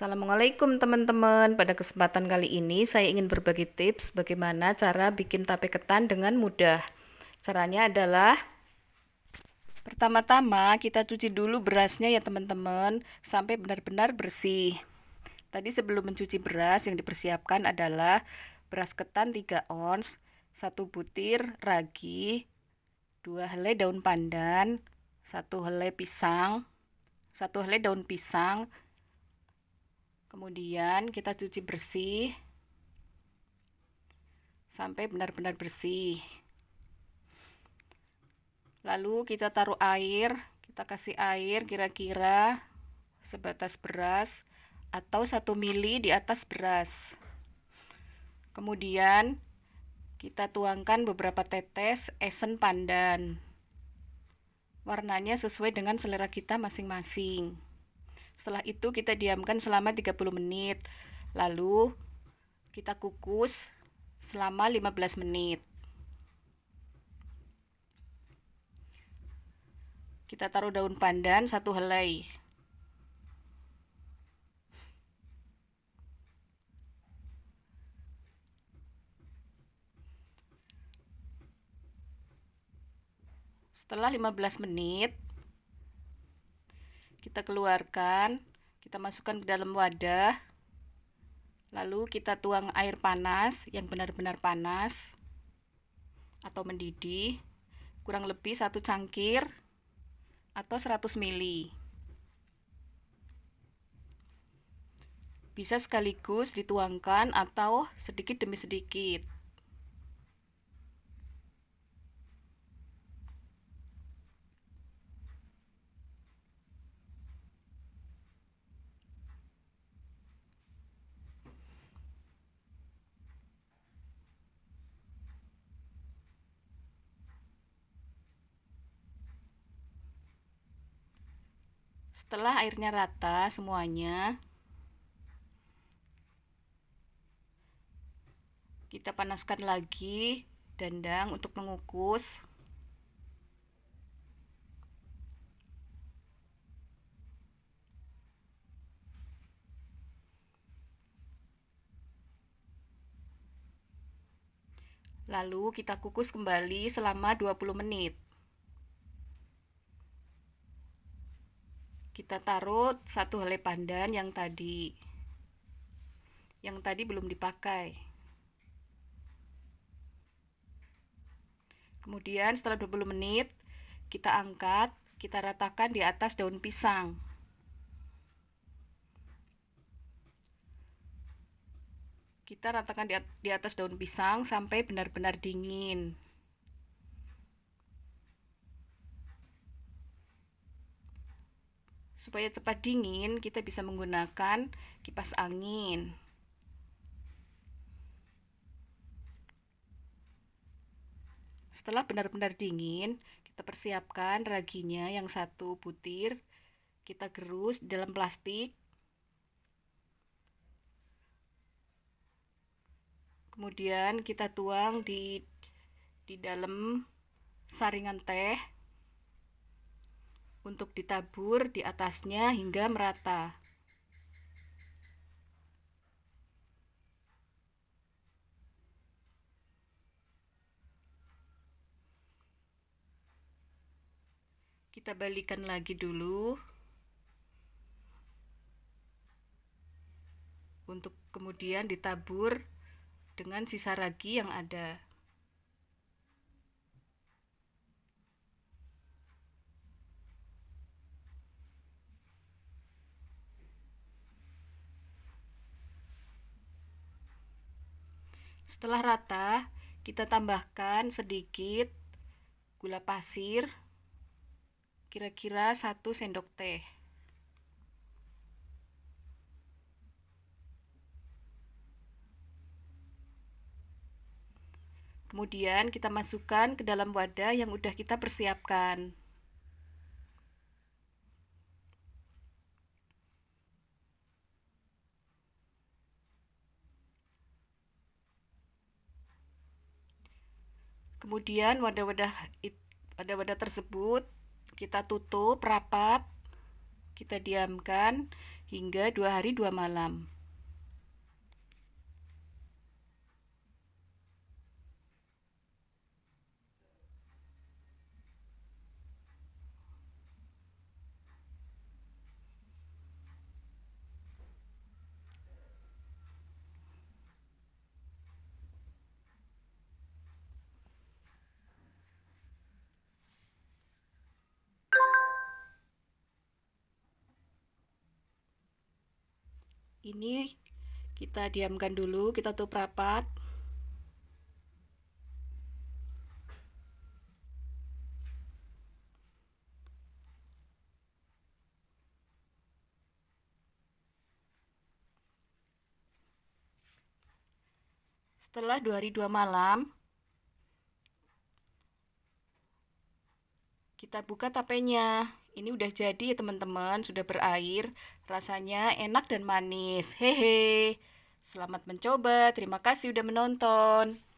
Assalamualaikum teman-teman. Pada kesempatan kali ini saya ingin berbagi tips bagaimana cara bikin tape ketan dengan mudah. Caranya adalah pertama-tama kita cuci dulu berasnya ya teman-teman sampai benar-benar bersih. Tadi sebelum mencuci beras yang dipersiapkan adalah beras ketan 3 ons, 1 butir ragi, 2 helai daun pandan, 1 helai pisang, 1 helai daun pisang, Kemudian kita cuci bersih sampai benar-benar bersih. Lalu kita taruh air, kita kasih air kira-kira sebatas beras atau satu mili di atas beras. Kemudian kita tuangkan beberapa tetes esen pandan. Warnanya sesuai dengan selera kita masing-masing. Setelah itu kita diamkan selama 30 menit. Lalu kita kukus selama 15 menit. Kita taruh daun pandan satu helai. Setelah 15 menit, kita keluarkan kita masukkan ke dalam wadah. Lalu kita tuang air panas yang benar-benar panas atau mendidih kurang lebih satu cangkir atau 100 ml bisa sekaligus dituangkan atau sedikit demi sedikit Setelah airnya rata semuanya, kita panaskan lagi dandang untuk mengukus. Lalu kita kukus kembali selama 20 menit. Kita taruh satu helai pandan yang tadi yang tadi belum dipakai. Kemudian setelah 20 menit kita angkat kita ratakan di atas daun pisang. Kita ratakan di atas daun pisang sampai benar-benar dingin supaya cepat dingin kita bisa menggunakan kipas angin. Setelah benar-benar dingin kita persiapkan raginya yang satu butir. Kita gerus dalam plastik. Kemudian kita tuang di di dalam saringan teh untuk ditabur di atasnya hingga merata. Kita balikan lagi dulu untuk kemudian ditabur dengan sisa ragi yang ada. Setelah rata, kita tambahkan sedikit gula pasir, kira-kira 1 sendok teh. Kemudian kita masukkan ke dalam wadah yang sudah kita persiapkan. Kemudian wadah-wadah wadah-wadah tersebut kita tutup rapat kita diamkan hingga dua hari dua malam. Ini kita diamkan dulu kita tutup rapat. Setelah dua hari dua malam kita buka tapenya ini udah jadi ya teman-teman, sudah berair. Rasanya enak dan manis. Hehe. Selamat mencoba. Terima kasih udah menonton.